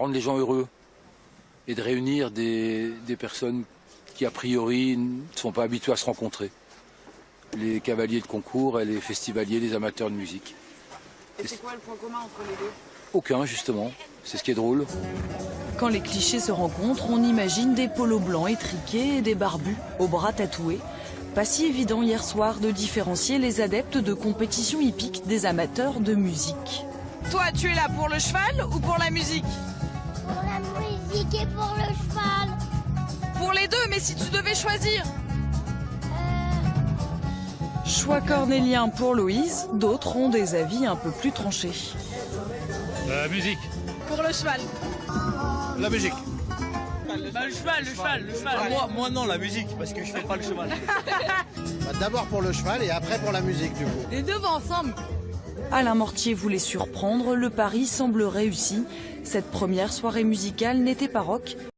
rendre les gens heureux et de réunir des, des personnes qui a priori ne sont pas habituées à se rencontrer. Les cavaliers de concours et les festivaliers, les amateurs de musique. Et c'est quoi le point commun entre les deux? Aucun justement, c'est ce qui est drôle. Quand les clichés se rencontrent, on imagine des polos blancs étriqués et des barbus aux bras tatoués. Pas si évident hier soir de différencier les adeptes de compétition hippique des amateurs de musique. Toi, tu es là pour le cheval ou pour la musique? Pour la musique et pour le cheval. Pour les deux, mais si tu devais choisir Choix cornélien pour Louise, d'autres ont des avis un peu plus tranchés. La musique. Pour le cheval. La musique. Bah, le cheval, le cheval, le cheval. Moi, moi non, la musique, parce que je fais pas le cheval. Bah, D'abord pour le cheval et après pour la musique du coup. Les deux vont ensemble. Alain Mortier voulait surprendre, le pari semble réussi. Cette première soirée musicale n'était pas rock,